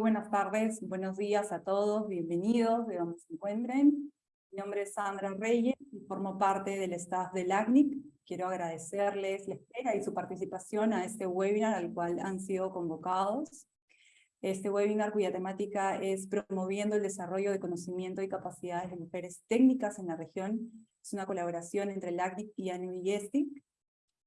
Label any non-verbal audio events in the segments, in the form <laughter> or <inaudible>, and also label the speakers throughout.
Speaker 1: buenas tardes, buenos días a todos, bienvenidos de donde se encuentren. Mi nombre es Sandra Reyes y formo parte del staff del ACNIC. Quiero agradecerles la espera y su participación a este webinar al cual han sido convocados. Este webinar cuya temática es promoviendo el desarrollo de conocimiento y capacidades de mujeres técnicas en la región. Es una colaboración entre el ACNIC y ANUIESTIC.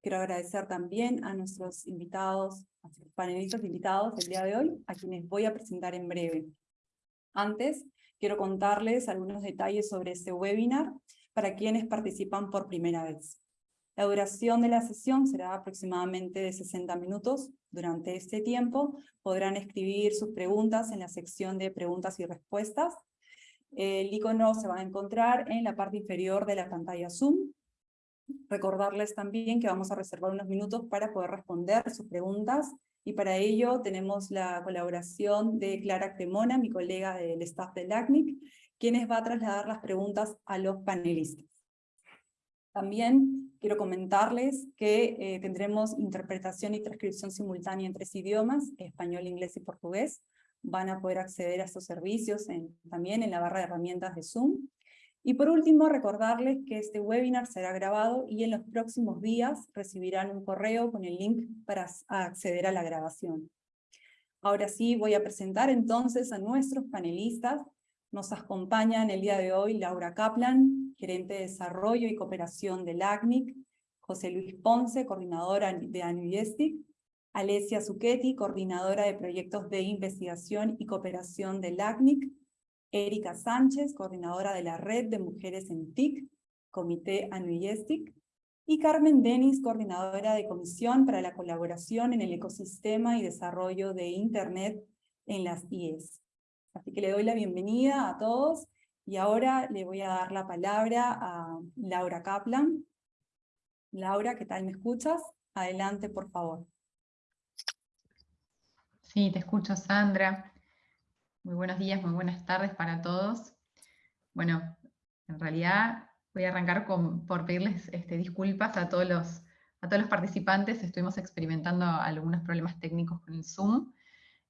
Speaker 1: Quiero agradecer también a nuestros invitados, a nuestros panelistas invitados del día de hoy, a quienes voy a presentar en breve. Antes, quiero contarles algunos detalles sobre este webinar para quienes participan por primera vez. La duración de la sesión será aproximadamente de 60 minutos. Durante este tiempo podrán escribir sus preguntas en la sección de preguntas y respuestas. El icono se va a encontrar en la parte inferior de la pantalla Zoom. Recordarles también que vamos a reservar unos minutos para poder responder sus preguntas y para ello tenemos la colaboración de Clara Cremona, mi colega del staff del ACNIC, quienes va a trasladar las preguntas a los panelistas. También quiero comentarles que eh, tendremos interpretación y transcripción simultánea en tres idiomas, español, inglés y portugués. Van a poder acceder a estos servicios también en la barra de herramientas de Zoom. Y por último, recordarles que este webinar será grabado y en los próximos días recibirán un correo con el link para acceder a la grabación. Ahora sí, voy a presentar entonces a nuestros panelistas. Nos acompañan el día de hoy Laura Kaplan, gerente de Desarrollo y Cooperación del ACNIC, José Luis Ponce, coordinadora de ANUIESTIC, Alesia Zucchetti, coordinadora de Proyectos de Investigación y Cooperación del ACNIC, Erika Sánchez, coordinadora de la Red de Mujeres en TIC, Comité Anuiestic, y Carmen Denis, coordinadora de Comisión para la Colaboración en el Ecosistema y Desarrollo de Internet en las IES. Así que le doy la bienvenida a todos, y ahora le voy a dar la palabra a Laura Kaplan. Laura, ¿qué tal? ¿Me escuchas? Adelante, por favor.
Speaker 2: Sí, te escucho, Sandra. Muy buenos días, muy buenas tardes para todos. Bueno, en realidad voy a arrancar por pedirles este, disculpas a todos, los, a todos los participantes. Estuvimos experimentando algunos problemas técnicos con el Zoom.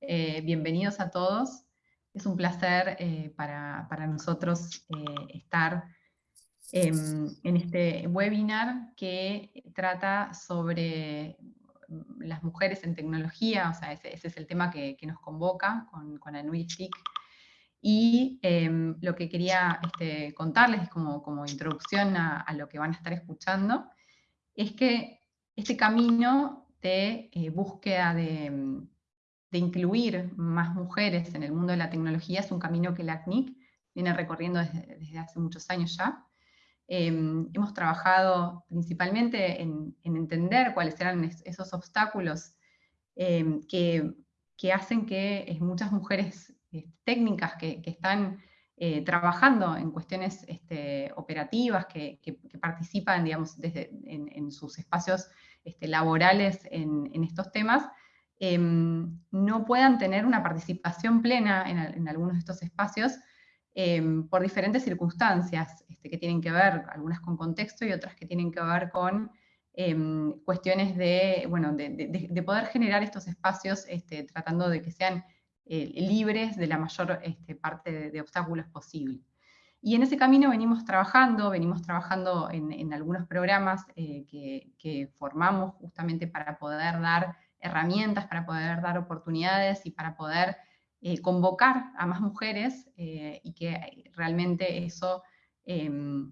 Speaker 2: Eh, bienvenidos a todos. Es un placer eh, para, nosotros eh, estar en este webinar que trata sobre las mujeres en tecnología, o sea, ese, es el tema que, nos convoca con, con Anuitic. Y em, lo que quería este, contarles como, como introducción a, lo que van a estar escuchando, es que este camino de eh, búsqueda de, incluir más mujeres en el mundo de la tecnología es un camino que la CNIC viene recorriendo desde hace muchos años ya, Em, hemos trabajado principalmente en, entender cuáles eran esos obstáculos em, que, hacen que muchas mujeres eh, técnicas que, están eh, trabajando en cuestiones este, operativas, que, participan digamos, desde, en, sus espacios este, laborales en, estos temas, em, no puedan tener una participación plena en algunos de estos espacios Em, por diferentes circunstancias este, que tienen que ver, algunas con contexto y otras que tienen que ver con em, cuestiones de, bueno, de, poder generar estos espacios este, tratando de que sean eh, libres de la mayor este, parte de, obstáculos posible. Y en ese camino venimos trabajando, venimos trabajando en, algunos programas eh, que, que, formamos justamente para poder dar herramientas, para poder dar oportunidades y para poder eh, convocar a más mujeres eh, y que realmente eso em,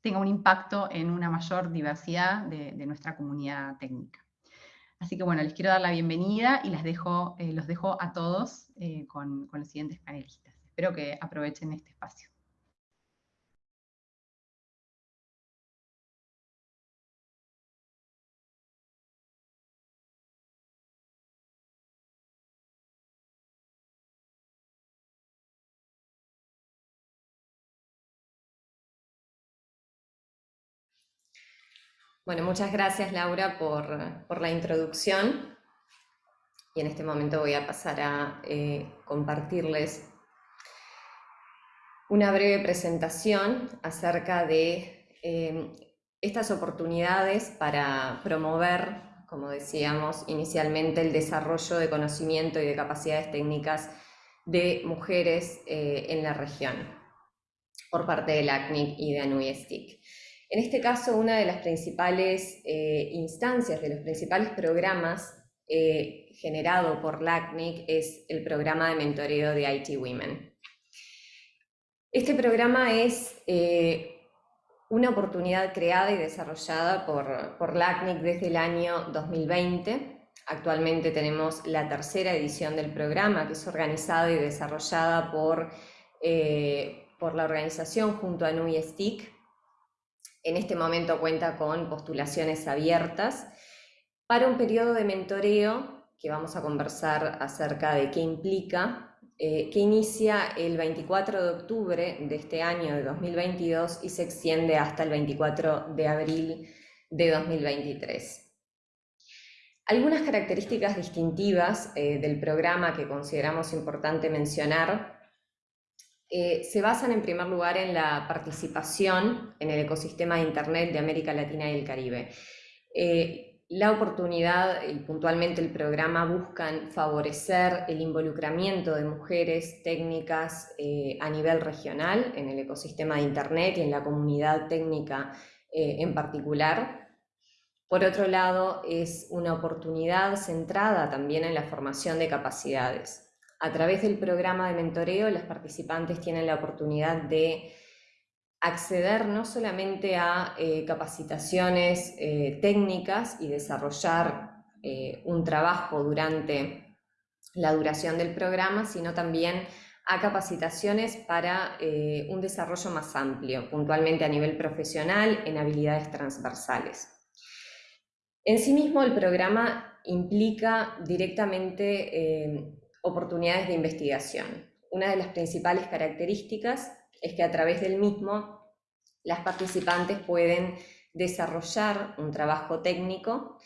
Speaker 2: tenga un impacto en una mayor diversidad de, nuestra comunidad técnica. Así que bueno, les quiero dar la bienvenida y dejo, eh, los dejo a todos con los siguientes panelistas. Espero que aprovechen este espacio.
Speaker 3: Bueno, muchas gracias Laura por, la introducción y en este momento voy a pasar a eh, compartirles una breve presentación acerca de eh, estas oportunidades para promover como decíamos inicialmente, el desarrollo de conocimiento y de capacidades técnicas de mujeres eh, en la región por parte del ACNIC y de ANUISTIC. En este caso, una de las principales eh, instancias, de los principales programas eh, generado por LACNIC es el programa de mentoreo de IT Women. Este programa es una oportunidad creada y desarrollada por, por LACNIC desde el año 2020 Actualmente tenemos la tercera edición del programa, que es organizada y desarrollada por, eh, por la organización junto a NUI STIC. En este momento cuenta con postulaciones abiertas para un periodo de mentoreo que vamos a conversar acerca de qué implica, eh, que inicia el 24 de octubre de este año de 2022 y se extiende hasta el 24 de abril de 2023. Algunas características distintivas eh, del programa que consideramos importante mencionar eh, se basan en primer lugar en la participación en el ecosistema de Internet de América Latina y el Caribe. Eh, la oportunidad y puntualmente el programa buscan favorecer el involucramiento de mujeres técnicas a nivel regional en el ecosistema de Internet y en la comunidad técnica en particular, por otro lado, es una oportunidad centrada también en la formación de capacidades. A través del programa de mentoreo, las participantes tienen la oportunidad de acceder no solamente a eh, capacitaciones eh, técnicas y desarrollar eh, un trabajo durante la duración del programa, sino también a capacitaciones para un desarrollo más amplio, puntualmente a nivel profesional en habilidades transversales. En sí mismo el programa implica directamente oportunidades de investigación. Una de las principales características es que a través del mismo las participantes pueden desarrollar un trabajo técnico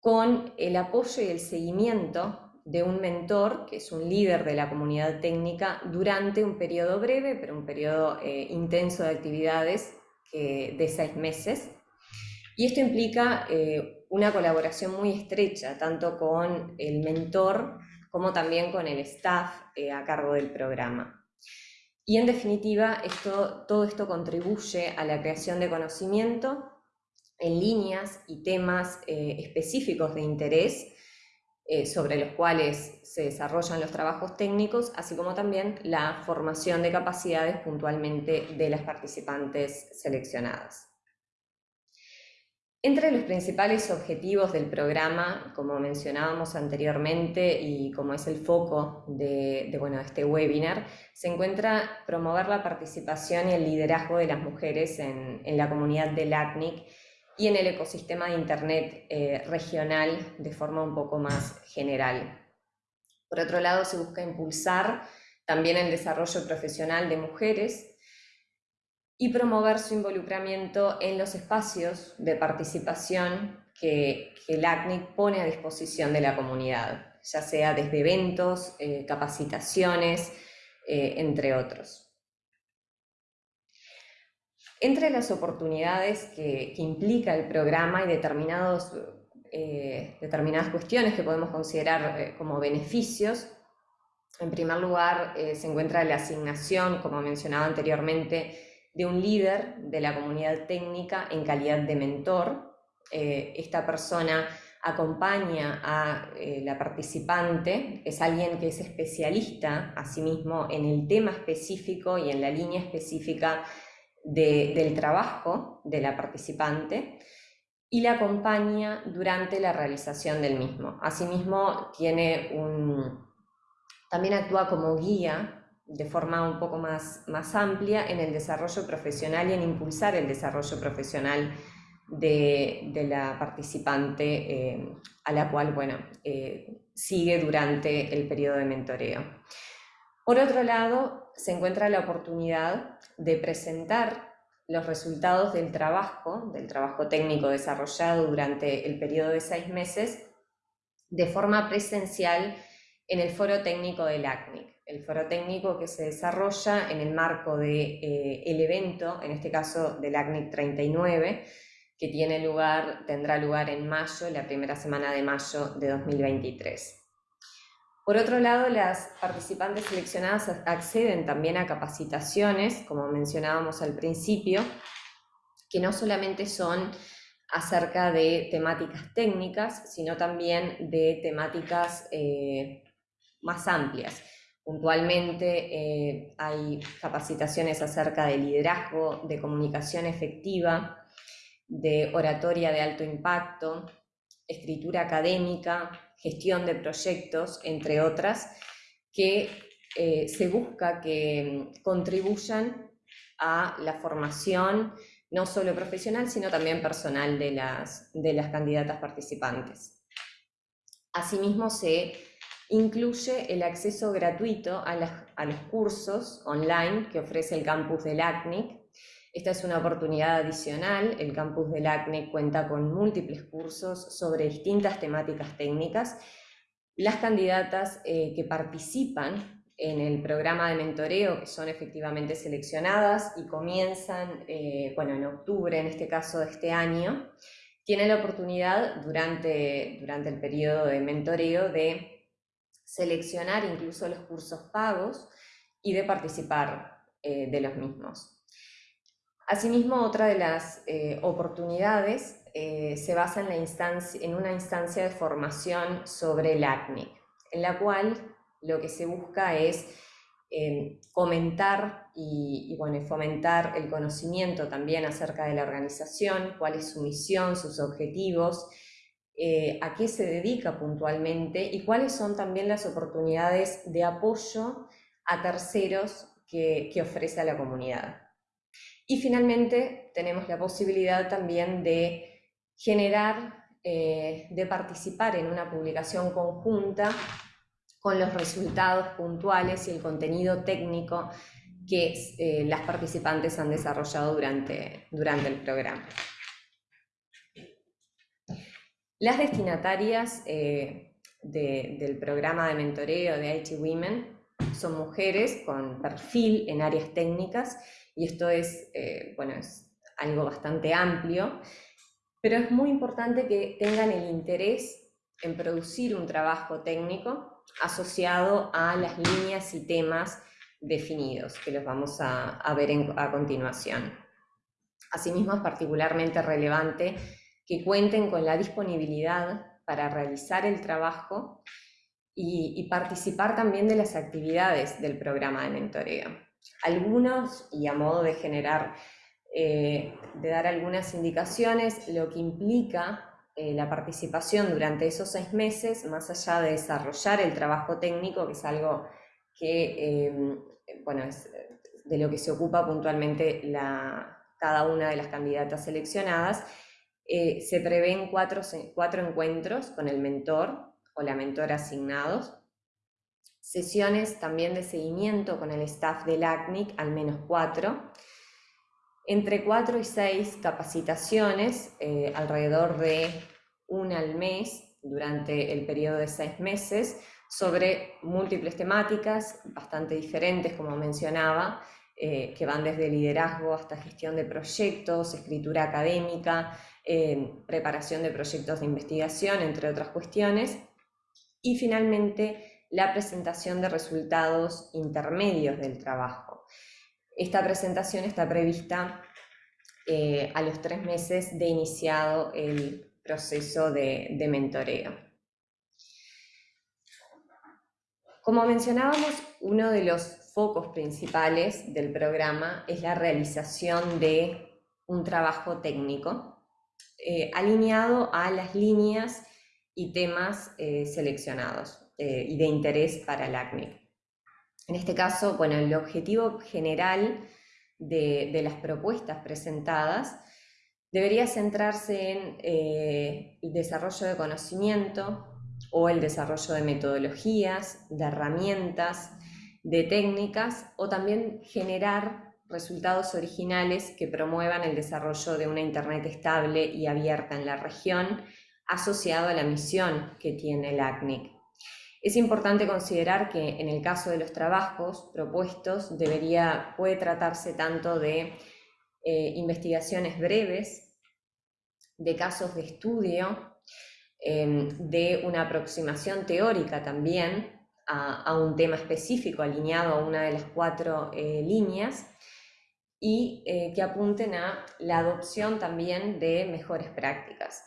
Speaker 3: con el apoyo y el seguimiento de un mentor, que es un líder de la comunidad técnica, durante un periodo breve, pero un periodo eh, intenso de actividades de seis meses, y esto implica eh, una colaboración muy estrecha, tanto con el mentor como también con el staff eh, a cargo del programa. Y en definitiva, esto, todo esto contribuye a la creación de conocimiento en líneas y temas eh, específicos de interés sobre los cuales se desarrollan los trabajos técnicos, así como también la formación de capacidades puntualmente de las participantes seleccionadas. Entre los principales objetivos del programa, como mencionábamos anteriormente y como es el foco de, bueno, este webinar, se encuentra promover la participación y el liderazgo de las mujeres en, la comunidad del ACNIC y en el ecosistema de Internet eh, regional de forma un poco más general. Por otro lado, se busca impulsar también el desarrollo profesional de mujeres y promover su involucramiento en los espacios de participación que, el ACNIC pone a disposición de la comunidad, ya sea desde eventos, eh, capacitaciones, eh, entre otros. Entre las oportunidades que, implica el programa y determinados, eh, determinadas cuestiones que podemos considerar como beneficios, en primer lugar se encuentra la asignación, como mencionaba anteriormente, de un líder de la comunidad técnica en calidad de mentor. Eh, esta persona acompaña a eh, la participante, es alguien que es especialista asimismo en el tema específico y en la línea específica del trabajo de la participante y la acompaña durante la realización del mismo. Asimismo, tiene un, también actúa como guía de forma un poco más, más amplia en el desarrollo profesional y en impulsar el desarrollo profesional de, la participante eh, a la cual bueno, eh, sigue durante el periodo de mentoreo. Por otro lado, se encuentra la oportunidad de presentar los resultados del trabajo, del trabajo técnico desarrollado durante el periodo de seis meses, de forma presencial en el foro técnico del ACNIC el foro técnico que se desarrolla en el marco del de, eh, evento, en este caso del ACNIC 39, que tiene lugar, tendrá lugar en mayo, la primera semana de mayo de 2023. Por otro lado, las participantes seleccionadas acceden también a capacitaciones, como mencionábamos al principio, que no solamente son acerca de temáticas técnicas, sino también de temáticas eh, más amplias. Puntualmente eh, hay capacitaciones acerca de liderazgo, de comunicación efectiva, de oratoria de alto impacto, escritura académica, gestión de proyectos, entre otras, que eh, se busca que contribuyan a la formación no solo profesional, sino también personal de las, de las candidatas participantes. Asimismo, se incluye el acceso gratuito a, los cursos online que ofrece el campus del ACNIC. Esta es una oportunidad adicional. El campus del ACNIC cuenta con múltiples cursos sobre distintas temáticas técnicas. Las candidatas eh, que participan en el programa de mentoreo, que son efectivamente seleccionadas y comienzan, eh, bueno, en octubre, en este caso de este año, tienen la oportunidad durante, durante el periodo de mentoreo de seleccionar incluso los cursos pagos y de participar eh, de los mismos. Asimismo, otra de las eh, oportunidades se basa en, una instancia de formación sobre el ACNIC, en la cual lo que se busca es eh, comentar y, bueno, fomentar el conocimiento también acerca de la organización, cuál es su misión, sus objetivos, eh, a qué se dedica puntualmente y cuáles son también las oportunidades de apoyo a terceros que, ofrece a la comunidad. Y finalmente tenemos la posibilidad también de generar, eh, de participar en una publicación conjunta con los resultados puntuales y el contenido técnico que eh, las participantes han desarrollado durante, durante el programa. Las destinatarias eh, del programa de mentoreo de IT Women son mujeres con perfil en áreas técnicas y esto es, eh, bueno, es algo bastante amplio, pero es muy importante que tengan el interés en producir un trabajo técnico asociado a las líneas y temas definidos, que los vamos a, ver a continuación. Asimismo, es particularmente relevante que cuenten con la disponibilidad para realizar el trabajo y, participar también de las actividades del programa de mentoreo. Algunos, y a modo de generar, eh, de dar algunas indicaciones, lo que implica eh, la participación durante esos seis meses, más allá de desarrollar el trabajo técnico, que es algo que, em, bueno, es de lo que se ocupa puntualmente cada una de las candidatas seleccionadas, eh, se prevén cuatro, cuatro encuentros con el mentor o la mentora asignados, sesiones también de seguimiento con el staff del ACNIC, al menos cuatro, entre cuatro y seis capacitaciones, eh, alrededor de una al mes durante el periodo de seis meses, sobre múltiples temáticas bastante diferentes, como mencionaba, eh, que van desde liderazgo hasta gestión de proyectos, escritura académica, eh, preparación de proyectos de investigación, entre otras cuestiones. Y finalmente, la presentación de resultados intermedios del trabajo. Esta presentación está prevista eh, a los tres meses de iniciado el proceso de, de mentoreo. Como mencionábamos, uno de los focos principales del programa es la realización de un trabajo técnico eh, alineado a las líneas y temas eh, seleccionados y de interés para el ACNIC. En este caso, bueno, el objetivo general de, las propuestas presentadas debería centrarse en eh, el desarrollo de conocimiento o el desarrollo de metodologías, de herramientas, de técnicas o también generar resultados originales que promuevan el desarrollo de una Internet estable y abierta en la región asociado a la misión que tiene el ACNIC. Es importante considerar que en el caso de los trabajos propuestos debería, puede tratarse tanto de eh, investigaciones breves de casos de estudio, em, de una aproximación teórica también a, un tema específico alineado a una de las cuatro eh, líneas y eh, que apunten a la adopción también de mejores prácticas.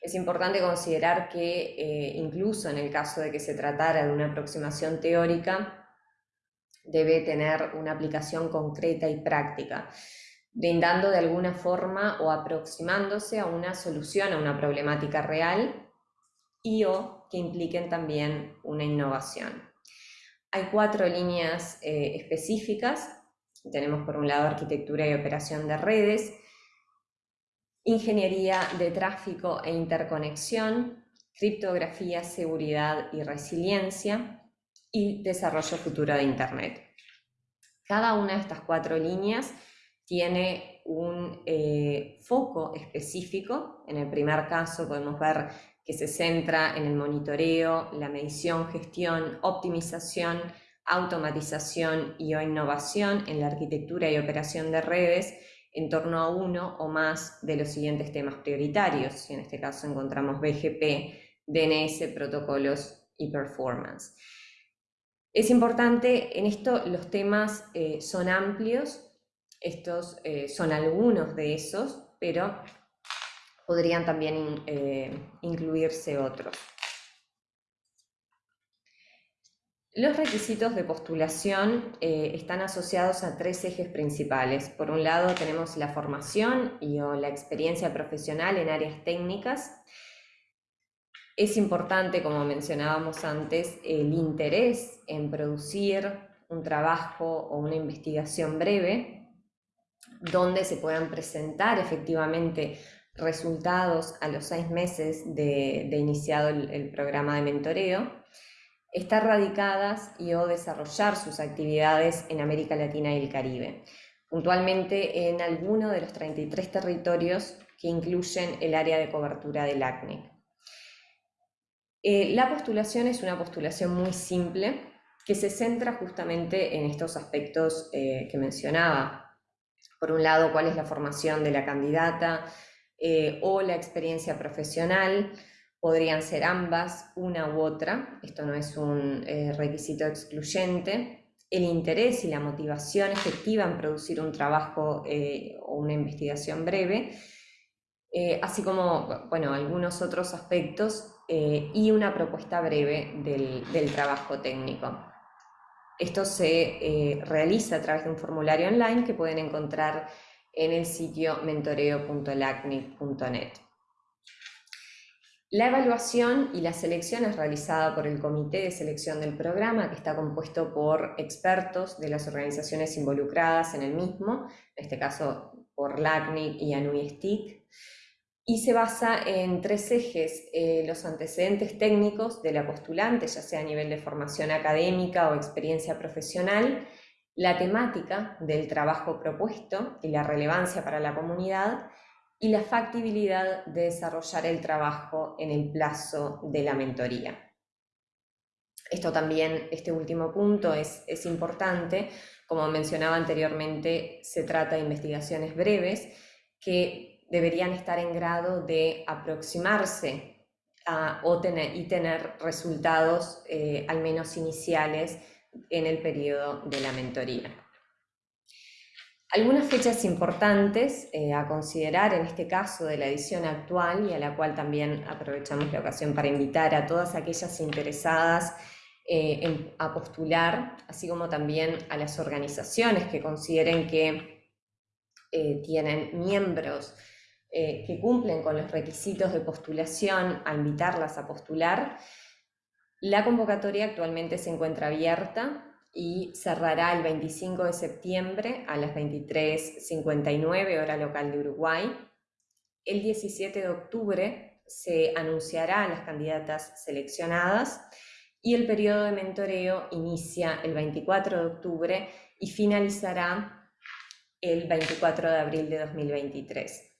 Speaker 3: Es importante considerar que eh, incluso en el caso de que se tratara de una aproximación teórica, debe tener una aplicación concreta y práctica, brindando de alguna forma o aproximándose a una solución a una problemática real y o que impliquen también una innovación. Hay cuatro líneas eh, específicas. Tenemos por un lado arquitectura y operación de redes, ingeniería de tráfico e interconexión, criptografía, seguridad y resiliencia y desarrollo futuro de Internet. Cada una de estas cuatro líneas tiene un eh, foco específico. En el primer caso podemos ver que se centra en el monitoreo, la medición, gestión, optimización, automatización y o innovación en la arquitectura y operación de redes en torno a uno o más de los siguientes temas prioritarios. Y en este caso encontramos BGP, DNS, protocolos y performance. Es importante, en esto los temas eh, son amplios, estos eh, son algunos de esos, pero podrían también eh, incluirse otros. Los requisitos de postulación eh, están asociados a tres ejes principales. Por un lado tenemos la formación y la experiencia profesional en áreas técnicas. Es importante, como mencionábamos antes, el interés en producir un trabajo o una investigación breve donde se puedan presentar efectivamente resultados a los seis meses de, iniciado el, programa de mentoreo, estar radicadas y o desarrollar sus actividades en América Latina y el Caribe, puntualmente en alguno de los 33 territorios que incluyen el área de cobertura del ACNIC. Eh, la postulación es una postulación muy simple que se centra justamente en estos aspectos eh, que mencionaba. Por un lado, cuál es la formación de la candidata, eh, o la experiencia profesional, podrían ser ambas, una u otra, esto no es un eh, requisito excluyente, el interés y la motivación efectiva en producir un trabajo eh, o una investigación breve, así como bueno, algunos otros aspectos y una propuesta breve del, del trabajo técnico. Esto se realiza a través de un formulario online que pueden encontrar en el sitio mentoreo.lacnic.net. La evaluación y la selección es realizada por el Comité de Selección del Programa, que está compuesto por expertos de las organizaciones involucradas en el mismo, en este caso por LACNIC y ANUI y se basa en tres ejes, eh, los antecedentes técnicos de la postulante, ya sea a nivel de formación académica o experiencia profesional, la temática del trabajo propuesto y la relevancia para la comunidad y la factibilidad de desarrollar el trabajo en el plazo de la mentoría. Esto también, este último punto es, es importante. Como mencionaba anteriormente, se trata de investigaciones breves que deberían estar en grado de aproximarse a, o tener, y tener resultados eh, al menos iniciales en el periodo de la mentoría. Algunas fechas importantes eh, a considerar en este caso de la edición actual y a la cual también aprovechamos la ocasión para invitar a todas aquellas interesadas eh, a postular, así como también a las organizaciones que consideren que eh, tienen miembros que cumplen con los requisitos de postulación, a invitarlas a postular. La convocatoria actualmente se encuentra abierta y cerrará el 25 de septiembre a las 23.59 hora local de Uruguay. El 17 de octubre se anunciará a las candidatas seleccionadas y el periodo de mentoreo inicia el 24 de octubre y finalizará el 24 de abril de 2023.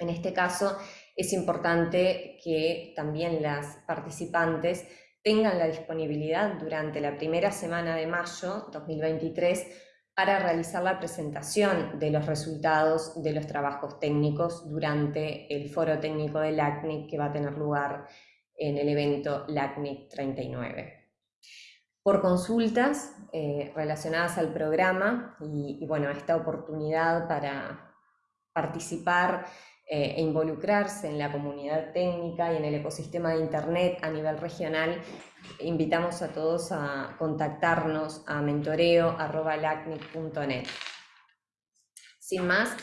Speaker 3: En este caso, es importante que también las participantes tengan la disponibilidad durante la primera semana de mayo 2023 para realizar la presentación de los resultados de los trabajos técnicos durante el foro técnico del LACNIC que va a tener lugar en el evento LACNIC 39. Por consultas eh, relacionadas al programa y, y, bueno, esta oportunidad para participar eh, e involucrarse en la comunidad técnica y en el ecosistema de Internet a nivel regional, invitamos a todos a contactarnos a mentoreo.lacnic.net. Sin más,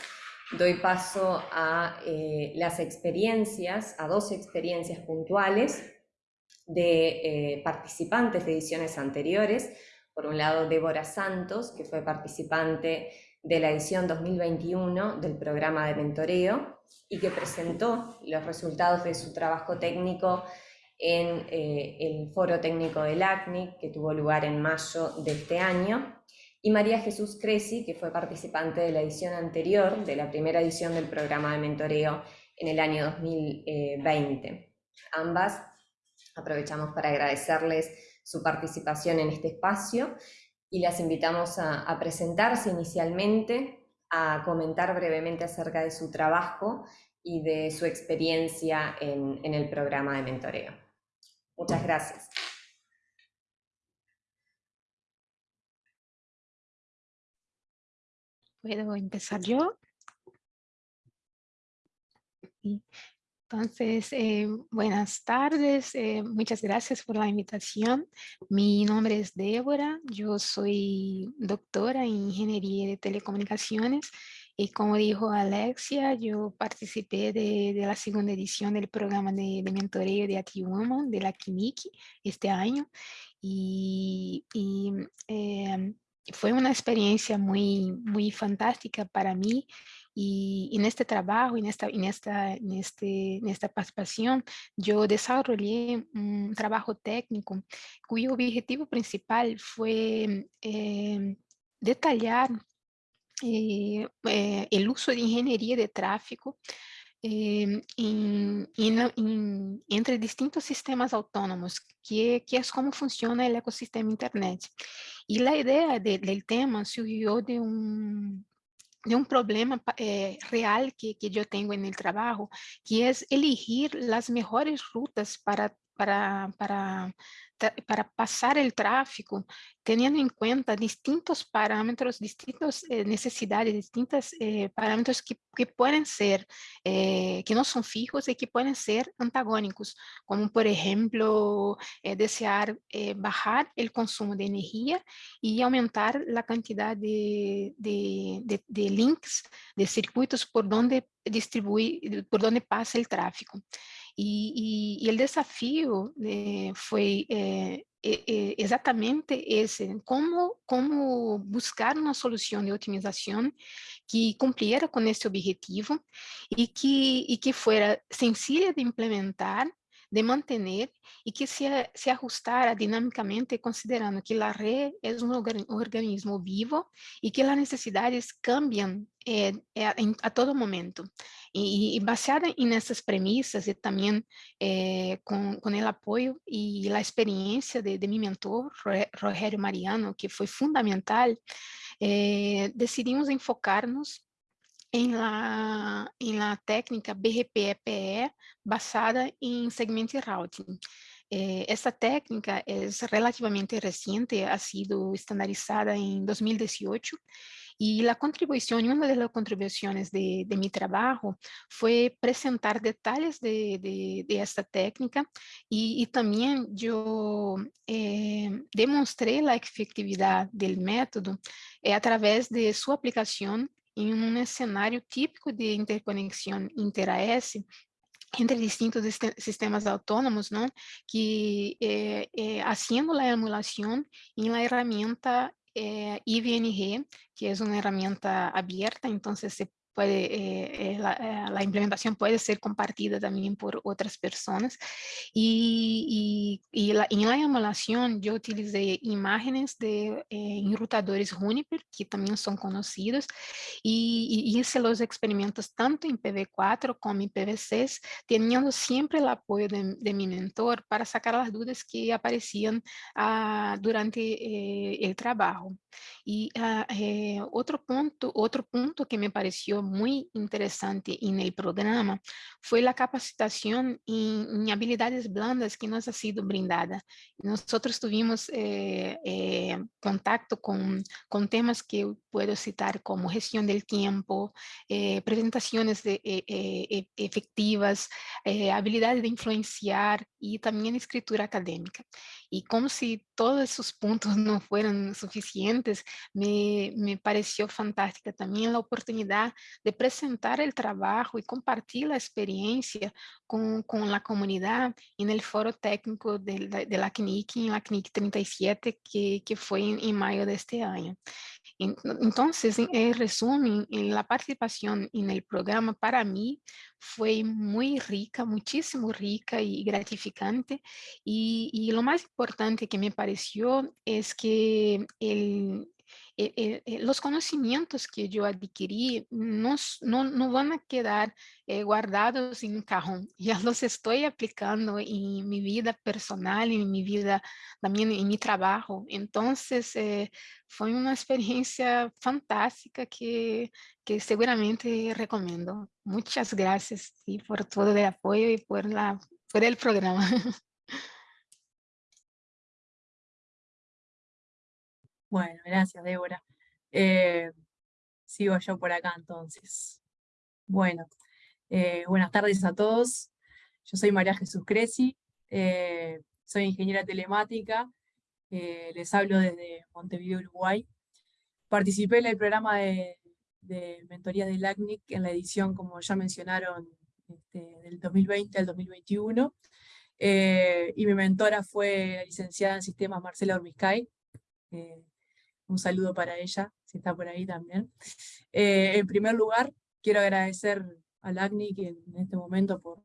Speaker 3: doy paso a eh, las experiencias, a dos experiencias puntuales de eh, participantes de ediciones anteriores. Por un lado, Débora Santos, que fue participante de la edición 2021 del programa de mentoreo y que presentó los resultados de su trabajo técnico en eh, el foro técnico del ACNIC que tuvo lugar en mayo de este año y María Jesús Cresi que fue participante de la edición anterior, de la primera edición del programa de mentoreo en el año 2020. Ambas aprovechamos para agradecerles su participación en este espacio y las invitamos a, presentarse inicialmente, a comentar brevemente acerca de su trabajo y de su experiencia en, en el programa de mentoreo. Muchas gracias.
Speaker 4: ¿Puedo empezar yo? Entonces, eh, buenas tardes, eh, muchas gracias por la invitación. Mi nombre es Débora, yo soy doctora en Ingeniería de Telecomunicaciones y como dijo Alexia, yo participé de, la segunda edición del programa de, de mentoreo de ATWoman de la Kimiki este año y, eh, fue una experiencia muy, muy fantástica para mí y en este trabajo, en esta, en esta, en este, en esta participación, yo desarrollé un trabajo técnico cuyo objetivo principal fue eh, detallar eh, eh, el uso de ingeniería de tráfico en, entre distintos sistemas autónomos, que, que, es como funciona el ecosistema Internet. Y la idea de, del tema surgió de un, de un problema eh, real que, que, yo tengo en el trabajo, que es elegir las mejores rutas para, para, para para pasar el tráfico, teniendo en cuenta distintos parámetros, distintas eh, necesidades, distintos eh, parámetros que, que, pueden ser, eh, que no son fijos y que pueden ser antagónicos, como por ejemplo, desear bajar el consumo de energía y aumentar la cantidad de, de, de, de links, de circuitos por donde distribuir, por donde pasa el tráfico. Y, y, y el desafío eh, fue eh, eh, exatamente esse, como, como buscar uma solução de otimização que cumpriera com esse objetivo e que, e que sencilla de implementar de mantener y que se, se ajustara dinámicamente considerando que la red es un organismo vivo y que las necesidades cambian eh, a, a, todo momento. Y, y, baseada en esas premisas y también eh, con, con, el apoyo y la experiencia de, de mi mentor, Rogerio Mariano, que fue fundamental, decidimos enfocarnos em la, em la técnica BRPE-PE basada em segment routing. Esta técnica é relativamente recente, ha sido estandarizada em 2018 e a contribuição, uma das contribuições de, de mi trabalho foi apresentar detalhes de, de, de esta técnica e, e também eu eh, demonstrei a efetividade do método eh, através de sua aplicação em um cenário típico de interconexão inter-AS entre distintos sistemas autônomos, não? que eh, eh, haciendo a emulação em la herramienta eh, IVNG, que é uma herramienta abierta, então se puede, eh, eh, la, implementación puede ser compartida también por otras personas. Y, y, la, en la emulación yo utilicé imágenes de enrutadores Juniper, que también son conocidos, y, hice los experimentos tanto en PV4 como en PV6, teniendo siempre el apoyo de, mi mentor para sacar las dudas que aparecían ah, durante el trabajo. Y ah, otro, punto, otro punto que me pareció muy interesante en el programa fue la capacitación en, habilidades blandas que nos ha sido brindada. Nosotros tuvimos eh, eh, contacto con, con, temas que puedo citar como gestión del tiempo, eh, presentaciones de, e, efectivas, habilidades de influenciar y también escritura académica. Y como si todos esos puntos <laughs> no fueran suficientes, me, me pareció fantástica también la oportunidad de presentar el trabajo y compartir la experiencia con, con la comunidad en el foro técnico de la, de la CNIC, en la CNIC 37, que, que fue en, en mayo de este año. Entonces, en resumen, la participación en el programa para mí fue muy rica, muchísimo rica y gratificante. Y, y lo más importante que me pareció es que el, eh, eh, eh, los conocimientos que yo adquirí no, no, no van a quedar guardados en un cajón, <laughs> ya los estoy aplicando en mi vida personal, en mi vida también en mi trabajo. Entonces fue una experiencia fantástica que, que seguramente recomiendo. Muchas gracias y por todo el apoyo y por, la, por el programa. <laughs>
Speaker 5: Bueno, gracias, Débora. Eh, sigo yo por acá entonces. Bueno, eh, buenas tardes a todos. Yo soy María Jesús Creci, eh, soy ingeniera telemática, les hablo desde Montevideo, Uruguay. Participé en el programa de, mentoría del ACNIC en la edición, como ya mencionaron, este, del 2020 al 2021. y mi mentora fue la licenciada en sistemas Marcela Ormiscay, un saludo para ella, si está por ahí también. Eh, en primer lugar, quiero agradecer al ACNIC en este momento por,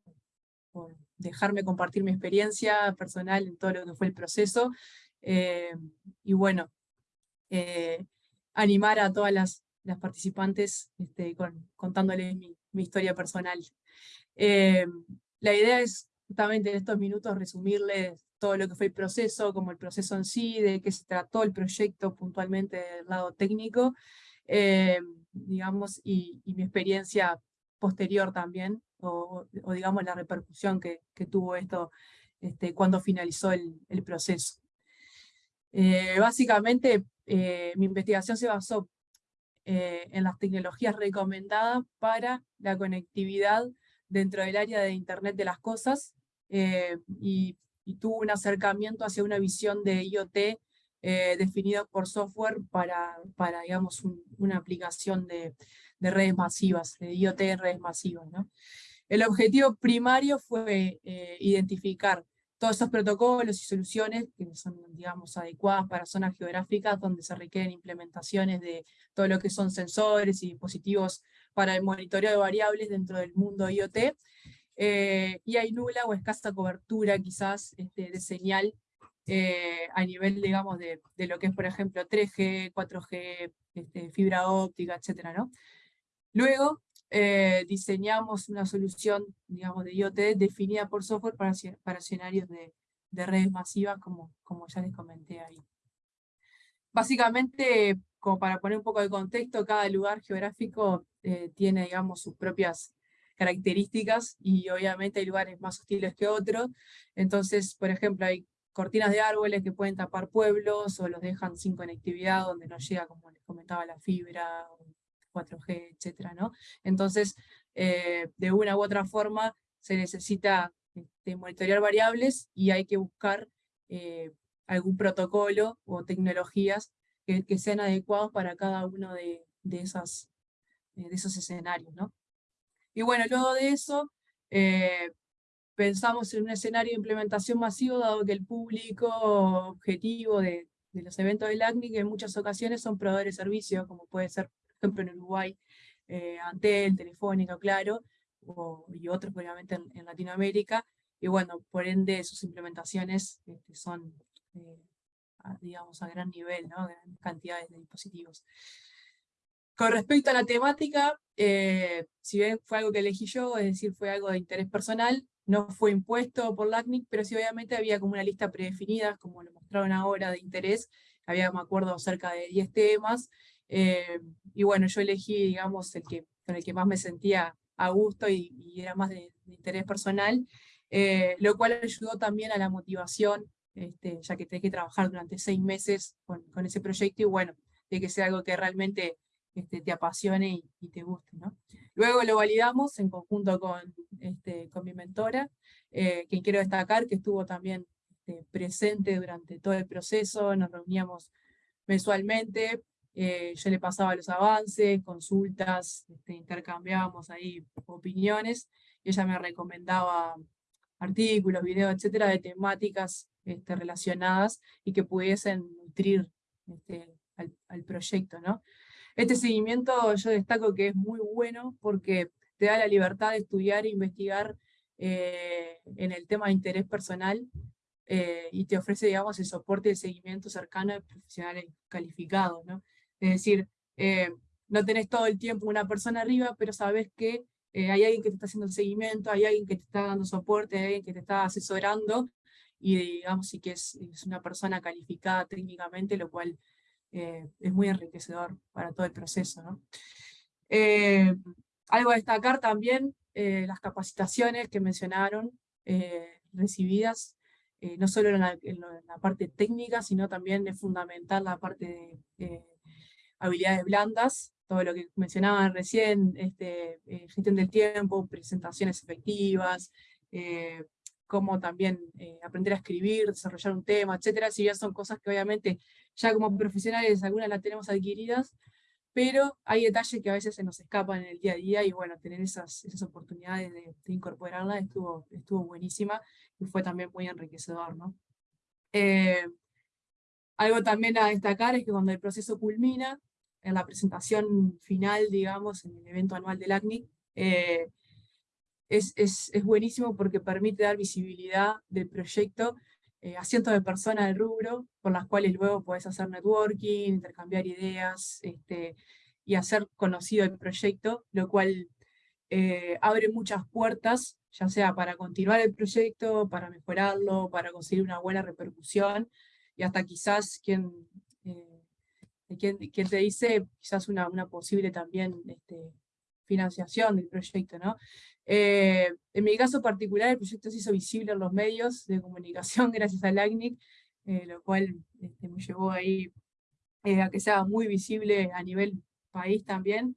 Speaker 5: dejarme compartir mi experiencia personal en todo lo que fue el proceso. Eh, y bueno, eh, animar a todas las, participantes este, contándoles mi, mi, historia personal. la idea es justamente en estos minutos resumirles todo lo que fue el proceso, como el proceso en sí, de qué se trató el proyecto puntualmente del lado técnico, eh, digamos, y, mi experiencia posterior también, o, digamos la repercusión que, tuvo esto este, cuando finalizó el, proceso. Eh, básicamente, eh, mi investigación se basó en las tecnologías recomendadas para la conectividad dentro del área de Internet de las Cosas, y y tuvo un acercamiento hacia una visión de IoT eh, definida por software para, para digamos, una aplicación de, de, redes masivas, de IoT en redes masivas. ¿no? El objetivo primario fue eh, identificar todos esos protocolos y soluciones que son, digamos, adecuadas para zonas geográficas donde se requieren implementaciones de todo lo que son sensores y dispositivos para el monitoreo de variables dentro del mundo IoT, eh, y hay nula o escasa cobertura quizás este, de señal eh, a nivel, digamos, de, de, lo que es, por ejemplo, 3G, 4G, este, fibra óptica, etc. ¿no? Luego eh, diseñamos una solución, digamos, de IoT definida por software para, para escenarios de, de, redes masivas, como, como ya les comenté ahí. Básicamente, como para poner un poco de contexto, cada lugar geográfico tiene, digamos, sus propias características y obviamente hay lugares más hostiles que otros. Entonces, por ejemplo, hay cortinas de árboles que pueden tapar pueblos o los dejan sin conectividad donde no llega, como les comentaba, la fibra, 4G, etc. ¿no? Entonces, eh, de una u otra forma, se necesita este, monitorear variables y hay que buscar eh, algún protocolo o tecnologías que, sean adecuados para cada uno de, de, esas, de esos escenarios. ¿no? Y bueno, luego de eso, eh, pensamos en un escenario de implementación masivo, dado que el público objetivo de, los eventos del ACNIC en muchas ocasiones son proveedores de servicios, como puede ser, por ejemplo, en Uruguay, eh, Antel, Telefónica, claro, y otros obviamente en, Latinoamérica, y bueno, por ende sus implementaciones este, son, eh, digamos, a gran nivel, ¿no? Cantidades de dispositivos. Con respecto a la temática, eh, si bien fue algo que elegí yo, es decir, fue algo de interés personal, no fue impuesto por LACNIC, pero sí obviamente había como una lista predefinida, como lo mostraron ahora, de interés, había, me acuerdo, cerca de 10 temas, eh, y bueno, yo elegí, digamos, el que, con el que más me sentía a gusto y, era más de, interés personal, eh, lo cual ayudó también a la motivación, este, ya que tenés que trabajar durante seis meses con, con ese proyecto, y bueno, de que sea algo que realmente este, te apasione y, te guste. ¿no? Luego lo validamos en conjunto con, este, con mi mentora, eh, quien quiero destacar que estuvo también este, presente durante todo el proceso, nos reuníamos mensualmente, eh, yo le pasaba los avances, consultas, este, intercambiábamos ahí opiniones, ella me recomendaba artículos, videos, etcétera, de temáticas relacionadas y que pudiesen nutrir al, al, proyecto, ¿no? Este seguimiento yo destaco que es muy bueno porque te da la libertad de estudiar e investigar eh, en el tema de interés personal eh, y te ofrece, digamos, el soporte de seguimiento cercano de profesionales calificados, ¿no? Es decir, eh, no tenés todo el tiempo una persona arriba, pero sabes que hay alguien que te está haciendo el seguimiento, hay alguien que te está dando soporte, hay alguien que te está asesorando, y digamos, sí que es, es una persona calificada técnicamente, lo cual eh, es muy enriquecedor para todo el proceso. Eh, algo a destacar también, eh, las capacitaciones que mencionaron, recibidas, no solo en la, parte técnica, sino también es fundamental la parte de habilidades blandas, todo lo que mencionaban recién, este, gestión del tiempo, presentaciones efectivas, cómo también aprender a escribir, desarrollar un tema, etcétera, si ya son cosas que obviamente ya como profesionales algunas las tenemos adquiridas, pero hay detalles que a veces se nos escapan en el día a día y bueno, tener esas, esas oportunidades de, incorporarlas estuvo, estuvo buenísima y fue también muy enriquecedor. ¿no? Eh, algo también a destacar es que cuando el proceso culmina, en la presentación final, digamos, en el evento anual del ACNIC, eh, es, es, es, buenísimo porque permite dar visibilidad del proyecto eh, a cientos de personas del rubro, con las cuales luego puedes hacer networking, intercambiar ideas, este, y hacer conocido el proyecto, lo cual eh, abre muchas puertas, ya sea para continuar el proyecto, para mejorarlo, para conseguir una buena repercusión, y hasta quizás quien, eh, quien, te dice, quizás una, una posible también este, financiación del proyecto, ¿no? Eh, en mi caso particular, el proyecto se hizo visible en los medios de comunicación <laughs> gracias al ACNIC, eh, lo cual este, me llevó ahí eh, a que sea muy visible a nivel país también,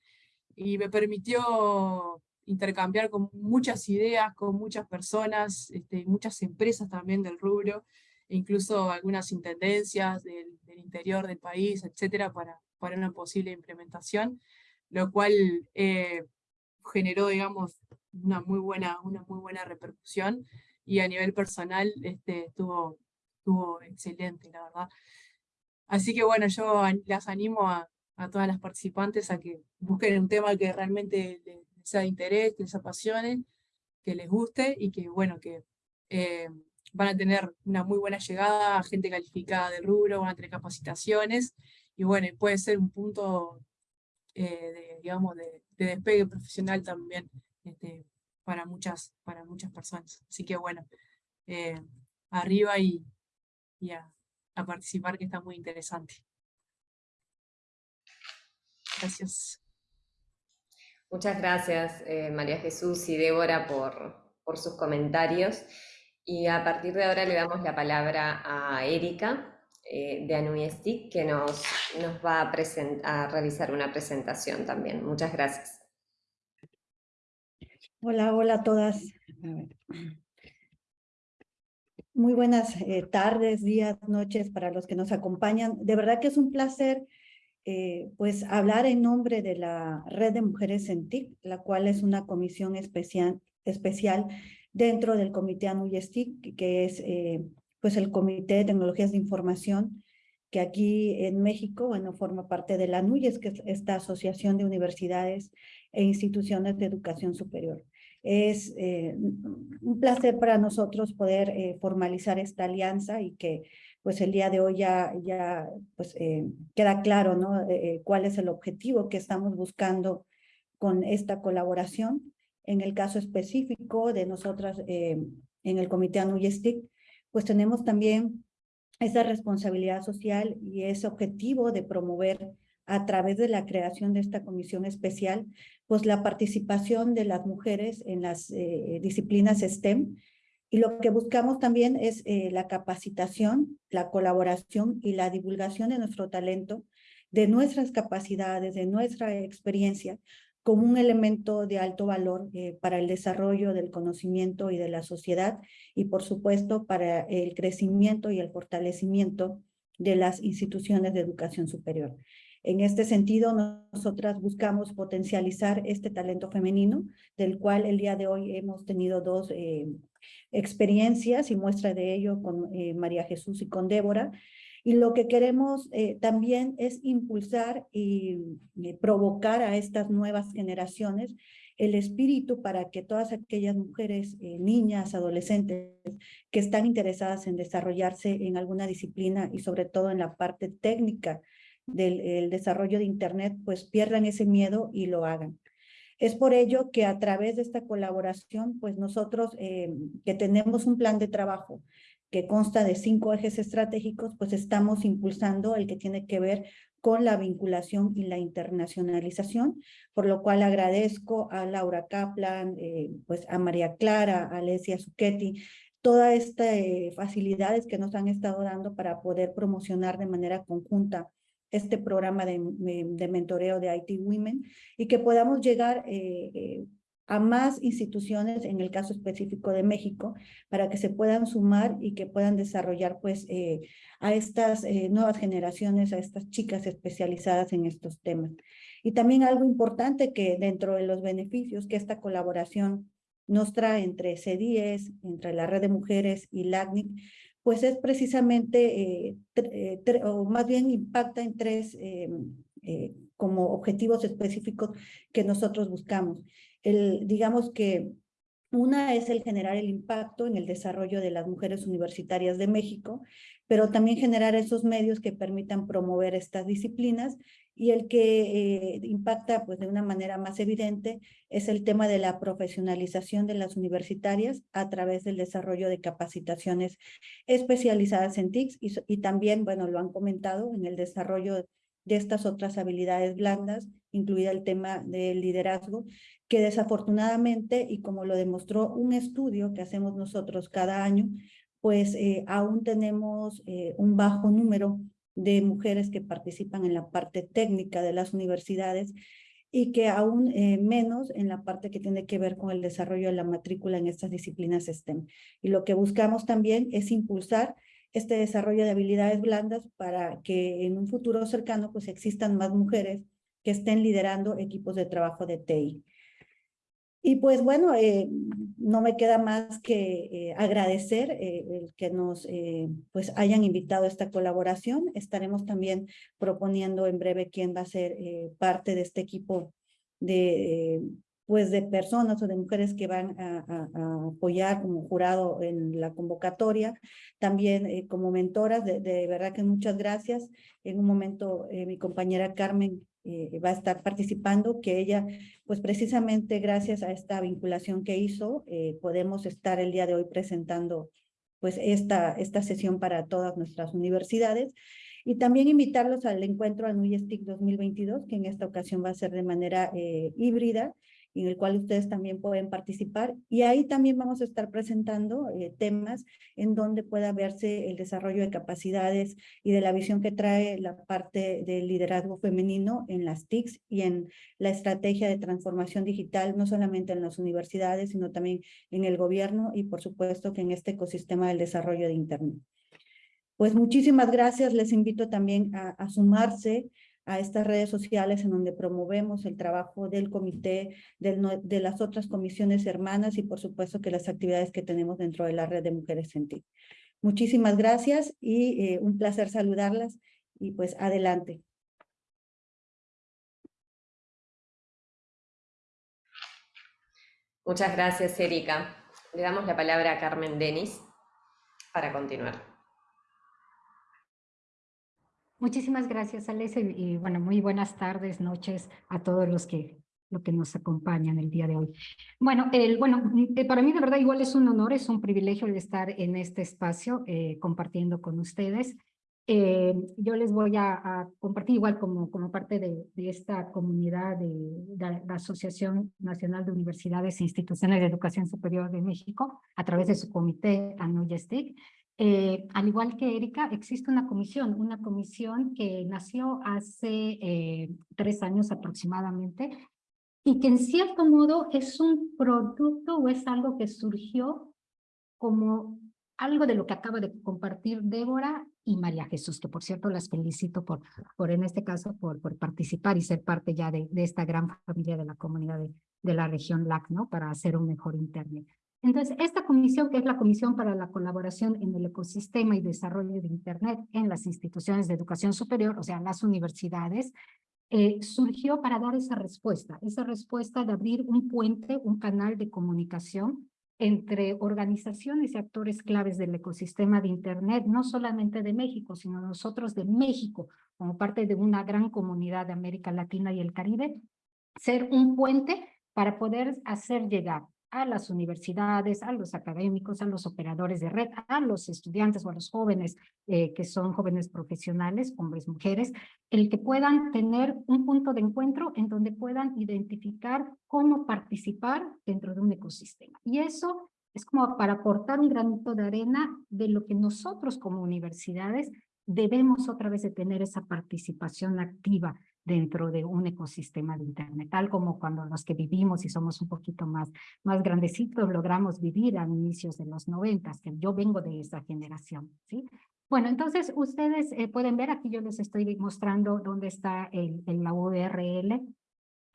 Speaker 5: y me permitió intercambiar con muchas ideas, con muchas personas, este, muchas empresas también del rubro, e incluso algunas intendencias del, interior del país, etcétera, para, para una posible implementación, lo cual generó, digamos, una muy buena, una muy buena repercusión y a nivel personal este, estuvo, estuvo excelente, la verdad. Así que bueno, yo las animo a, a todas las participantes a que busquen un tema que realmente les sea de interés, que les apasione, que les guste y que bueno, que eh, van a tener una muy buena llegada gente calificada del rubro, van a tener capacitaciones y bueno, puede ser un punto eh, de, digamos, de, de despegue profesional también este, para, muchas, para muchas personas. Así que bueno, eh, arriba y, y a, participar que está muy interesante. Gracias.
Speaker 3: Muchas gracias eh, María Jesús y Débora por, por sus comentarios. Y a partir de ahora le damos la palabra a Erika eh, de Anuiestic que nos, nos va a, a realizar una presentación también. Muchas gracias.
Speaker 6: Hola, hola a todas. Muy buenas eh, tardes, días, noches para los que nos acompañan. De verdad que es un placer eh, pues hablar en nombre de la Red de Mujeres en TIC, la cual es una comisión especial, especial dentro del Comité ANUYESTIC, que es eh, pues el Comité de Tecnologías de Información, que aquí en México, bueno, forma parte de la ANUYES, que es esta asociación de universidades e instituciones de educación superior. Es eh, un placer para nosotros poder eh, formalizar esta alianza y que pues el día de hoy ya, ya pues, eh, queda claro ¿no? cuál es el objetivo que estamos buscando con esta colaboración. En el caso específico de nosotras en el Comité ANUYESTIC, pues tenemos también esa responsabilidad social y ese objetivo de promover a través de la creación de esta comisión especial, pues la participación de las mujeres en las eh, disciplinas STEM. Y lo que buscamos también es eh, la capacitación, la colaboración y la divulgación de nuestro talento, de nuestras capacidades, de nuestra experiencia, como un elemento de alto valor eh, para el desarrollo del conocimiento y de la sociedad y por supuesto para el crecimiento y el fortalecimiento de las instituciones de educación superior. En este sentido, nosotras buscamos potencializar este talento femenino, del cual el día de hoy hemos tenido dos eh, experiencias y muestra de ello con eh, María Jesús y con Débora. Y lo que queremos eh, también es impulsar y provocar a estas nuevas generaciones el espíritu para que todas aquellas mujeres, niñas, adolescentes que están interesadas en desarrollarse en alguna disciplina y sobre todo en la parte técnica del desarrollo de Internet, pues pierdan ese miedo y lo hagan. Es por ello que a través de esta colaboración, pues nosotros eh, que tenemos un plan de trabajo que consta de cinco ejes estratégicos, pues estamos impulsando el que tiene que ver con la vinculación y la internacionalización, por lo cual agradezco a Laura Kaplan, eh, pues a María Clara, a Alessia Zucchetti, todas estas eh, facilidades que nos han estado dando para poder promocionar de manera conjunta este programa de, mentoreo de IT Women y que podamos llegar eh, eh, a más instituciones, en el caso específico de México, para que se puedan sumar y que puedan desarrollar pues eh, a estas nuevas generaciones, a estas chicas especializadas en estos temas. Y también algo importante que dentro de los beneficios que esta colaboración nos trae entre CDIES, entre la Red de Mujeres y LACNIC, pues es precisamente, eh, eh, o más bien impacta en tres eh, como objetivos específicos que nosotros buscamos. Digamos que una es el generar el impacto en el desarrollo de las mujeres universitarias de México, pero también generar esos medios que permitan promover estas disciplinas y el que eh, impacta pues, de una manera más evidente es el tema de la profesionalización de las universitarias a través del desarrollo de capacitaciones especializadas en TICS y, y también, bueno, lo han comentado, en el desarrollo de estas otras habilidades blandas, incluida el tema del liderazgo, que desafortunadamente, y como lo demostró un estudio que hacemos nosotros cada año, pues eh, aún tenemos eh, un bajo número de mujeres que participan en la parte técnica de las universidades y que aún eh, menos en la parte que tiene que ver con el desarrollo de la matrícula en estas disciplinas STEM. Y lo que buscamos también es impulsar este desarrollo de habilidades blandas para que en un futuro cercano pues existan más mujeres que estén liderando equipos de trabajo de TI. Y pues bueno, eh, no me queda más que eh, agradecer eh, el que nos pues hayan invitado a esta colaboración. Estaremos también proponiendo en breve quién va a ser parte de este equipo de pues de personas o de mujeres que van a, apoyar como jurado en la convocatoria, también como mentoras, de, de, verdad que muchas gracias. En un momento mi compañera Carmen eh, va a estar participando, que ella, pues precisamente gracias a esta vinculación que hizo, eh, podemos estar el día de hoy presentando pues esta, esta sesión para todas nuestras universidades. Y también invitarlos al encuentro ANUYSTIC 2022, que en esta ocasión va a ser de manera eh, híbrida, en el cual ustedes también pueden participar. Y ahí también vamos a estar presentando eh, temas en donde pueda verse el desarrollo de capacidades y de la visión que trae la parte del liderazgo femenino en las TICs y en la estrategia de transformación digital, no solamente en las universidades, sino también en el gobierno y por supuesto que en este ecosistema del desarrollo de Internet. Pues muchísimas gracias, les invito también a, a sumarse a estas redes sociales en donde promovemos el trabajo del comité, de las otras comisiones hermanas y por supuesto que las actividades que tenemos dentro de la red de Mujeres en. Muchísimas gracias y eh, un placer saludarlas y pues adelante.
Speaker 3: Muchas gracias, Erika. Le damos la palabra a Carmen Denis para continuar.
Speaker 7: Muchísimas gracias, Alex, y bueno, muy buenas tardes, noches a todos los que, los que nos acompañan el día de hoy. Bueno, el, bueno, eh, para mí de verdad igual es un honor, es un privilegio el estar en este espacio eh, compartiendo con ustedes. Eh, yo les voy a, compartir igual como, como parte de, esta comunidad de, de, la Asociación Nacional de Universidades e Instituciones de Educación Superior de México, a través de su comité ANUYESTIC, eh, al igual que Erika, existe una comisión, una comisión que nació hace eh, tres años aproximadamente y que en cierto modo es un producto o es algo que surgió como algo de lo que acaba de compartir Débora y María Jesús, que por cierto las felicito por, por en este caso, por, participar y ser parte ya de, de esta gran familia de la comunidad de, de la región LAC, ¿no? Para hacer un mejor Internet. Entonces, esta comisión, que es la Comisión para la Colaboración en el Ecosistema y Desarrollo de Internet en las instituciones de educación superior, o sea, las universidades, eh, surgió para dar esa respuesta, esa respuesta de abrir un puente, un canal de comunicación entre organizaciones y actores claves del ecosistema de Internet, no solamente de México, sino nosotros de México, como parte de una gran comunidad de América Latina y el Caribe, ser un puente para poder hacer llegar a las universidades, a los académicos, a los operadores de red, a los estudiantes o a los jóvenes eh, que son jóvenes profesionales, hombres, mujeres, el que puedan tener un punto de encuentro en donde puedan identificar cómo participar dentro de un ecosistema. Y eso es como para aportar un granito de arena de lo que nosotros como universidades debemos otra vez de tener esa participación activa dentro de un ecosistema de Internet, tal como cuando los que vivimos y somos un poquito más, más grandecitos logramos vivir a inicios de los noventas, que yo vengo de esa generación, ¿sí? Bueno, entonces ustedes eh, pueden ver, aquí yo les estoy mostrando dónde está el, el la URL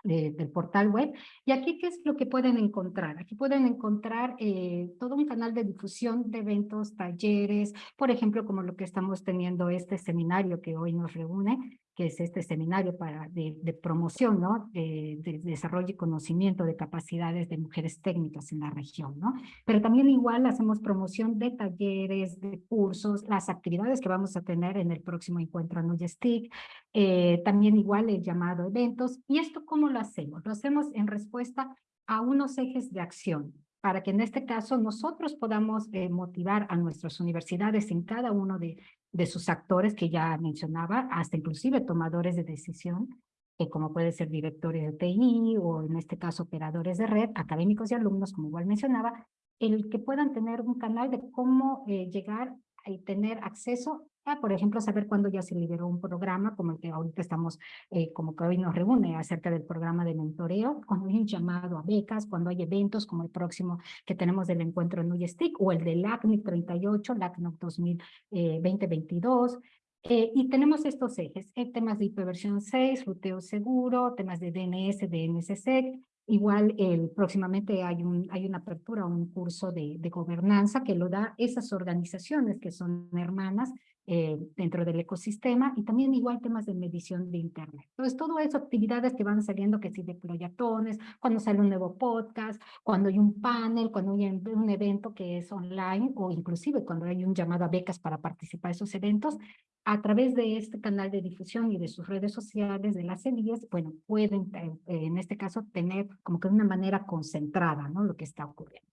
Speaker 7: del portal web. Y aquí, ¿qué es lo que pueden encontrar? Aquí pueden encontrar eh, todo un canal de difusión de eventos, talleres, por ejemplo, como lo que estamos teniendo este seminario que hoy nos reúne, que es este seminario para, de, promoción, ¿no? De, desarrollo y conocimiento de capacidades de mujeres técnicas en la región, ¿no? Pero también igual hacemos promoción de talleres, de cursos, las actividades que vamos a tener en el próximo encuentro Nuyestic, eh, también igual el llamado eventos. ¿Y esto cómo lo hacemos? Lo hacemos en respuesta a unos ejes de acción, para que en este caso nosotros podamos eh, motivar a nuestras universidades en cada uno de, de sus actores que ya mencionaba, hasta inclusive tomadores de decisión, que como puede ser directores de TI o en este caso operadores de red, académicos y alumnos, como igual mencionaba, el que puedan tener un canal de cómo eh, llegar y tener acceso por ejemplo, saber cuándo ya se liberó un programa, como el que ahorita estamos, eh, como que hoy nos reúne acerca del programa de mentoreo, cuando hay un llamado a becas, cuando hay eventos como el próximo que tenemos del encuentro en UYSTIC o el del LACNIC 38, LACNIC 2022, eh, y tenemos estos ejes, eh, temas de hiperversión 6, ruteo seguro, temas de DNS, DNSSEC, Igual el, próximamente hay, un, hay una apertura, un curso de, de, gobernanza que lo da esas organizaciones que son hermanas eh, dentro del ecosistema y también igual temas de medición de internet. Entonces, todo eso, actividades que van saliendo, que si de proyectones, cuando sale un nuevo podcast, cuando hay un panel, cuando hay un evento que es online o inclusive cuando hay un llamado a becas para participar en esos eventos, a través de este canal de difusión y de sus redes sociales, de las CEDIES, bueno, pueden eh, en este caso tener como que de una manera concentrada, ¿no? Lo que está ocurriendo.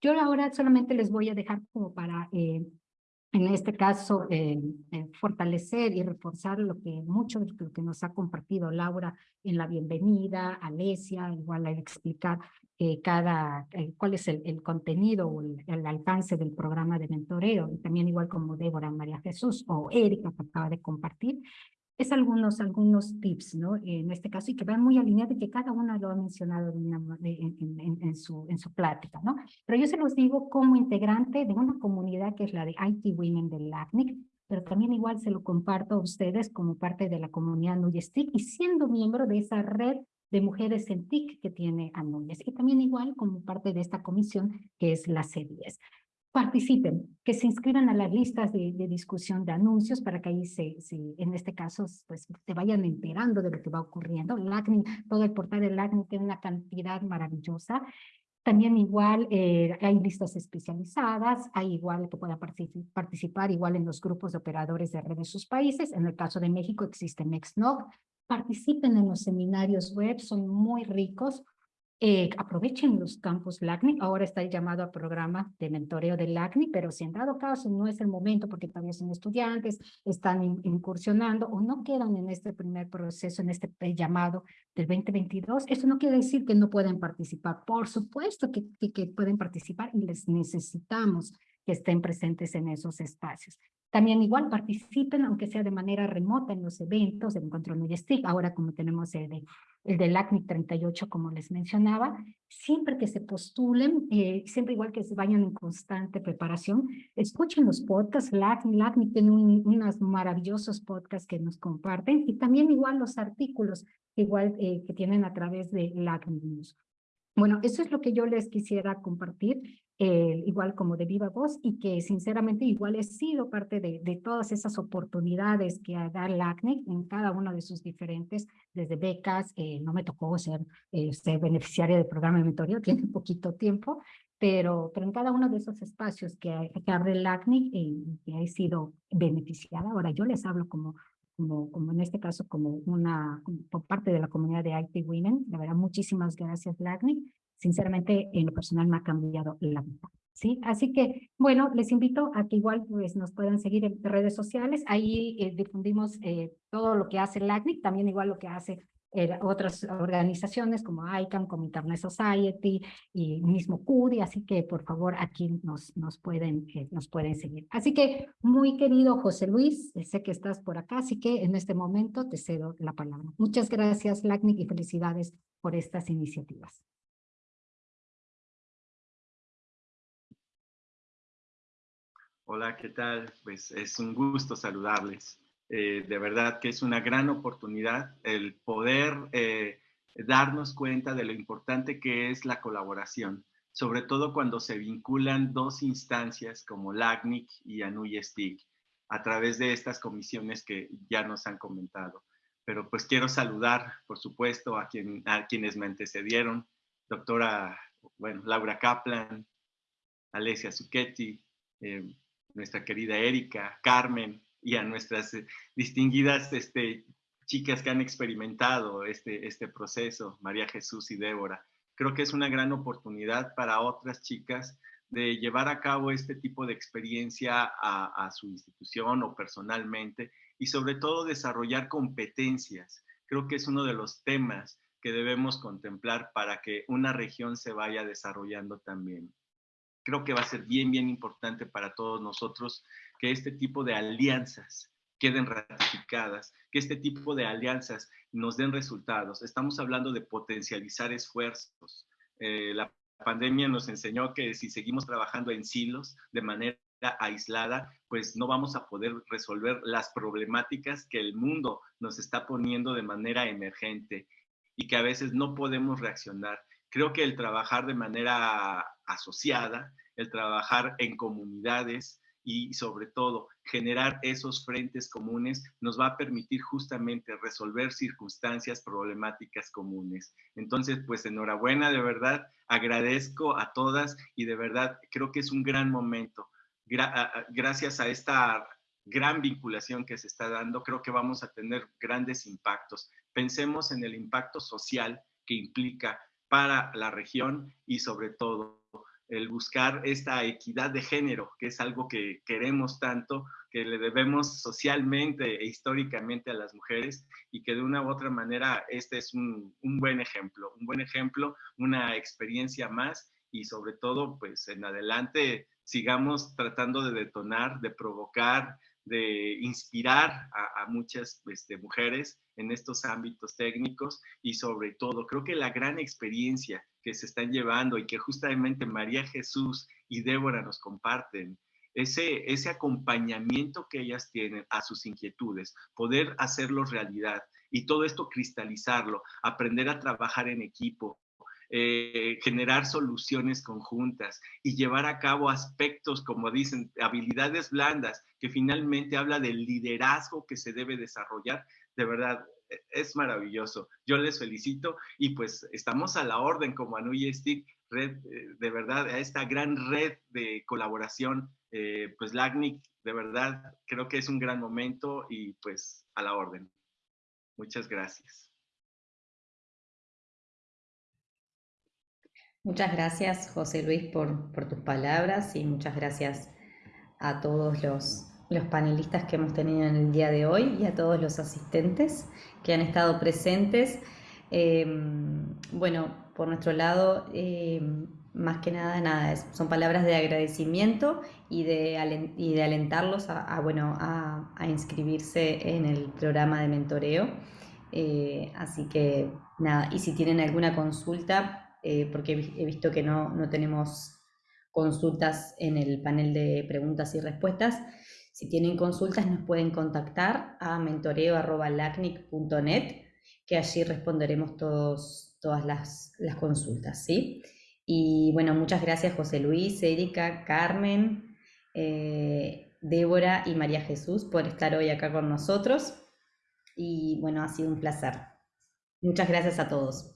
Speaker 7: Yo ahora solamente les voy a dejar como para eh, en este caso, eh, eh, fortalecer y reforzar lo que mucho de lo que nos ha compartido Laura en la bienvenida, Alesia, igual a explicar eh, cada, cuál es el, el contenido o el, el, alcance del programa de mentoreo, y también igual como Débora María Jesús o Erika que acaba de compartir, es algunos, algunos tips, ¿no? En este caso, y que van muy alineados que cada una lo ha mencionado en, en, su, en su plática, ¿no? Pero yo se los digo como integrante de una comunidad que es la de IT Women del LACNIC, pero también igual se lo comparto a ustedes como parte de la comunidad Nuyestic y siendo miembro de esa red de mujeres en TIC que tiene Anuyes y también igual como parte de esta comisión que es la C10 participen, que se inscriban a las listas de, discusión de anuncios para que ahí se, en este caso, pues se vayan enterando de lo que va ocurriendo. todo el portal del LACNIC tiene una cantidad maravillosa También igual eh, hay listas especializadas, hay igual que pueda participar igual en los grupos de operadores de red de sus países. En el caso de México existe NextNoc. Participen en los seminarios web, son muy ricos. Eh, aprovechen los campos LACNIC, ahora está el llamado a programa de mentoreo del LACNIC, pero si en dado caso no es el momento porque todavía son estudiantes, están incursionando o no quedan en este primer proceso, en este eh, llamado del 2022, eso no quiere decir que no pueden participar. Por supuesto que, que pueden participar y les necesitamos que estén presentes en esos espacios. También igual participen, aunque sea de manera remota, en los eventos del encuentro NUYSTIC. Ahora como tenemos el, de, el del ACNIC 38, como les mencionaba, siempre que se postulen, eh, siempre igual que se vayan en constante preparación, escuchen los podcasts. LACNIC, LACNIC tiene unos maravillosos podcasts que nos comparten y también igual los artículos igual eh, que tienen a través de LACNIC News. Bueno, eso es lo que yo les quisiera compartir, eh, igual como de viva voz, y que sinceramente igual he sido parte de, de todas esas oportunidades que da el ACNE en cada uno de sus diferentes, desde becas, eh, no me tocó ser, eh, ser beneficiaria del programa de mentoría, <laughs> tiene poquito tiempo, pero, pero en cada uno de esos espacios que, que abre el ACNIC, que he sido beneficiada, ahora yo les hablo como como, como en este caso, como una, por parte de la comunidad de IT Women. De verdad, muchísimas gracias, Lagni. Sinceramente, en lo personal me ha cambiado la vida. ¿sí? Así que, bueno, les invito a que igual pues, nos puedan seguir en redes sociales. Ahí eh, difundimos eh, todo lo que hace LACNIC, también igual lo que hace otras organizaciones como ICANN, como Internet Society y mismo CUDI, así que por favor aquí nos, nos, pueden, eh, nos pueden seguir. Así que muy querido José Luis, eh, sé que estás por acá, así que en este momento te cedo la palabra. Muchas gracias LACNIC y felicidades por estas iniciativas.
Speaker 8: Hola, ¿qué tal? Pues es un gusto saludarles. Eh, de verdad que es una gran oportunidad el poder eh, darnos cuenta de lo importante que es la colaboración, sobre todo cuando se vinculan dos instancias como LACNIC y ANUY-STIC a través de estas comisiones que ya nos han comentado. Pero pues quiero saludar, por supuesto, a, quien, a quienes me antecedieron, doctora, bueno, Laura Kaplan, Alessia Zucchetti, eh, nuestra querida Erika, Carmen, y a nuestras eh, distinguidas este, chicas que han experimentado este, este proceso, María Jesús y Débora. Creo que es una gran oportunidad para otras chicas de llevar a cabo este tipo de experiencia a, a su institución o personalmente y sobre todo desarrollar competencias. Creo que es uno de los temas que debemos contemplar para que una región se vaya desarrollando también. Creo que va a ser bien, bien importante para todos nosotros que este tipo de alianzas queden ratificadas, que este tipo de alianzas nos den resultados. Estamos hablando de potencializar esfuerzos. Eh, la pandemia nos enseñó que si seguimos trabajando en silos de manera aislada, pues no vamos a poder resolver las problemáticas que el mundo nos está poniendo de manera emergente y que a veces no podemos reaccionar. Creo que el trabajar de manera asociada, el trabajar en comunidades, y sobre todo generar esos frentes comunes nos va a permitir justamente resolver circunstancias problemáticas comunes. Entonces, pues enhorabuena, de verdad, agradezco a todas y de verdad creo que es un gran momento. gracias a esta gran vinculación que se está dando, creo que vamos a tener grandes impactos. Pensemos en el impacto social que implica para la región y sobre todo el buscar esta equidad de género, que es algo que queremos tanto, que le debemos socialmente e históricamente a las mujeres y que de una u otra manera este es un, un buen ejemplo, un buen ejemplo, una experiencia más y sobre todo pues en adelante sigamos tratando de detonar, de provocar, de inspirar a, muchas este, mujeres en estos ámbitos técnicos y sobre todo creo que la gran experiencia que se están llevando y que justamente María Jesús y Débora nos comparten, ese, ese acompañamiento que ellas tienen a sus inquietudes, poder hacerlo realidad y todo esto cristalizarlo, aprender a trabajar en equipo, eh, generar soluciones conjuntas y llevar a cabo aspectos, como dicen, habilidades blandas, que finalmente habla del liderazgo que se debe desarrollar. De verdad, e, es maravilloso. Yo les felicito y pues estamos a la orden como Anuy Stick, red, eh, de verdad, a esta gran red de colaboración, eh, pues LACNIC, de verdad, creo que es un gran momento y pues a la orden. Muchas gracias.
Speaker 9: Muchas gracias, José Luis, por, por tus palabras y muchas gracias a todos los, los panelistas que hemos tenido en el día de hoy y a todos los asistentes que han estado presentes. Em, bueno, por nuestro lado, em, más que nada, nada, son palabras de agradecimiento y de, y de alentarlos a, bueno, a, inscribirse en el programa de mentoreo. Eh, así que nada, y si tienen alguna consulta, eh, porque he visto que no, no tenemos consultas en el panel de preguntas y respuestas. Si tienen consultas nos pueden contactar a mentoreo.lacnic.net, que allí responderemos todos, todas las, las consultas. ¿sí? Y bueno, muchas gracias José Luis, Erika, Carmen, eh, Débora y María Jesús por estar hoy acá con nosotros. Y bueno, ha sido un placer. Muchas gracias a todos.